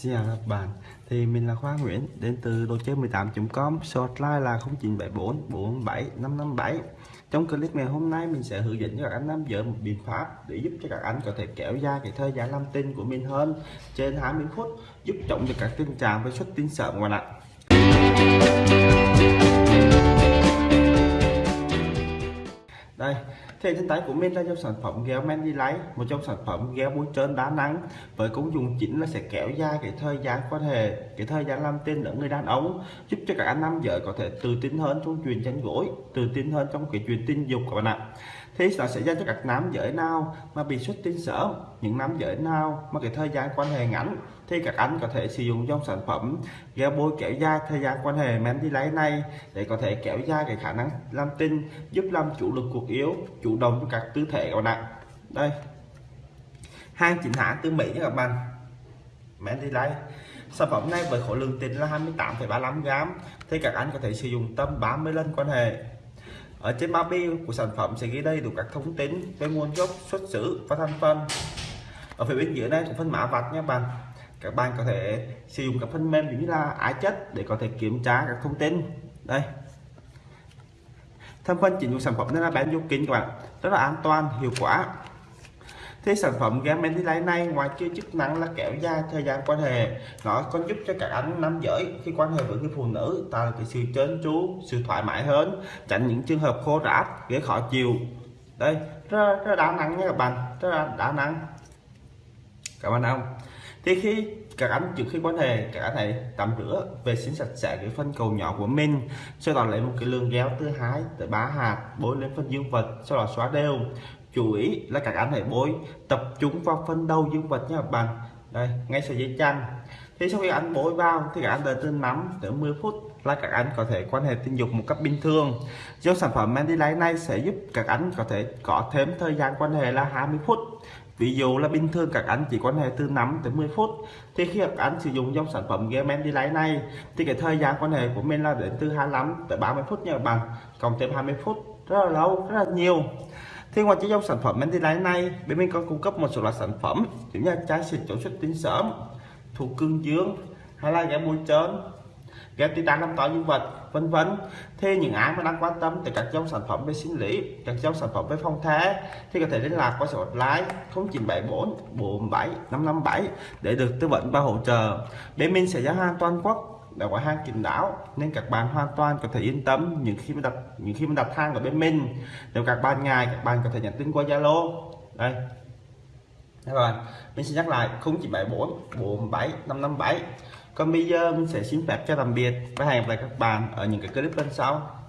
Xin chào các bạn Thì mình là Khoa Nguyễn, Đến từ đồ chơi 18.com Shortline là 0974 47 557 Trong clip ngày hôm nay, Mình sẽ hướng dẫn cho các anh nam giới một biện pháp Để giúp cho các anh có thể kéo dài cái thời gian làm tin của mình hơn Trên 20 phút, Giúp chống được các tình trạng với xuất tinh sớm ngoài bạn ạ. Đây thì trên tay của mình là dòng sản phẩm gel đi lấy một trong sản phẩm gel bôi trơn đá nắng với công dụng chính là sẽ kéo dài cái thời gian quan hệ, cái thời gian làm tin ở người đàn ông, giúp cho các anh nam giới có thể tự tin hơn trong chuyện tranh gối, tự tin hơn trong cái chuyện tình dục các bạn ạ. Thì nó sẽ dành cho các nam giới nào mà bị xuất tinh sớm, những nam giới nào mà cái thời gian quan hệ ngắn, thì các anh có thể sử dụng trong sản phẩm gel bôi kéo dài thời gian quan hệ men đi lấy này để có thể kéo dài cái khả năng làm tinh giúp làm chủ lực cuộc yếu, chủ động cho các tư thể các bạn đây. Hàng chính hãng từ Mỹ nha các bạn. Mẹ đi đây. sản phẩm này với khối lượng tinh là 28,35 gram thì các anh có thể sử dụng tâm 30 lần quan hệ. Ở trên bao bì của sản phẩm sẽ ghi đầy đủ các thông tin về nguồn gốc xuất xứ và thành phần. Ở phía bên dưới này có phân mã vạch nha bạn. Các bạn có thể sử dụng các phần mềm như là ái chất để có thể kiểm tra các thông tin. Đây tham phần chỉnh dùng sản phẩm nên là bán vô kính các bạn. Rất là an toàn hiệu quả. Thế sản phẩm game lấy này ngoài kia chức năng là kéo dài thời gian quan hệ. Nó còn giúp cho các anh nam giới khi quan hệ với người phụ nữ tạo cái sự trơn tru sự thoải mái hơn tránh những trường hợp khô ráp gây khó chịu. Đây rất, rất đa năng nha các bạn rất là đa năng. Các bạn không thì khi các anh trước khi quan hệ các anh hãy tắm rửa, vệ sinh sạch sẽ cái phân cầu nhỏ của mình. Sau đó lấy một cái lượng gel thứ hai tới ba hạt, bôi lên phân dương vật, sau đó xóa đều. Chú ý là các anh hãy bôi, tập trung vào phân đầu dương vật nha bạn. Đây, ngay sợi dây chăn thế sau khi anh bôi vào, thì các anh đợi từ 5 tới 10 phút là các anh có thể quan hệ tình dục một cách bình thường. Do sản phẩm Mandy Light này sẽ giúp các anh có thể có thêm thời gian quan hệ là 20 phút ví dụ là bình thường các anh chỉ quan hệ từ 5 tới 10 phút. Thì khi các anh sử dụng dòng sản phẩm Gemen Light này, thì cái thời gian quan hệ của mình là đến từ 25 tới 30 phút nha các bạn. Cộng thêm 20 phút, rất là lâu, rất là nhiều. Thì ngoài chiếc dòng sản phẩm Mendy Light này, bên mình còn cung cấp một số loại sản phẩm như là chai xịt chống xuất tinh sớm thuộc cương dương, hay là ghé bôi trơn ghép titan làm to dương vật, vân vân. Thế những ai mà đang quan tâm tới các dòng sản phẩm về sinh lý, các dòng sản phẩm về phong thế, thì có thể liên lạc qua số hotline 0974 47 557 để được tư vấn và hỗ trợ. Bên mình sẽ giao hàng toàn quốc, đã có hàng kín đáo, nên các bạn hoàn toàn có thể yên tâm những khi mà đặt, những khi mà đặt hàng ở bên mình. Nếu các bạn ngài các bạn có thể nhắn tin qua Zalo. Đây các bạn mình sẽ nhắc lại 0974 47 557 còn bây giờ mình sẽ xin phép cho tạm biệt và hẹn gặp lại các bạn ở những cái clip lần sau.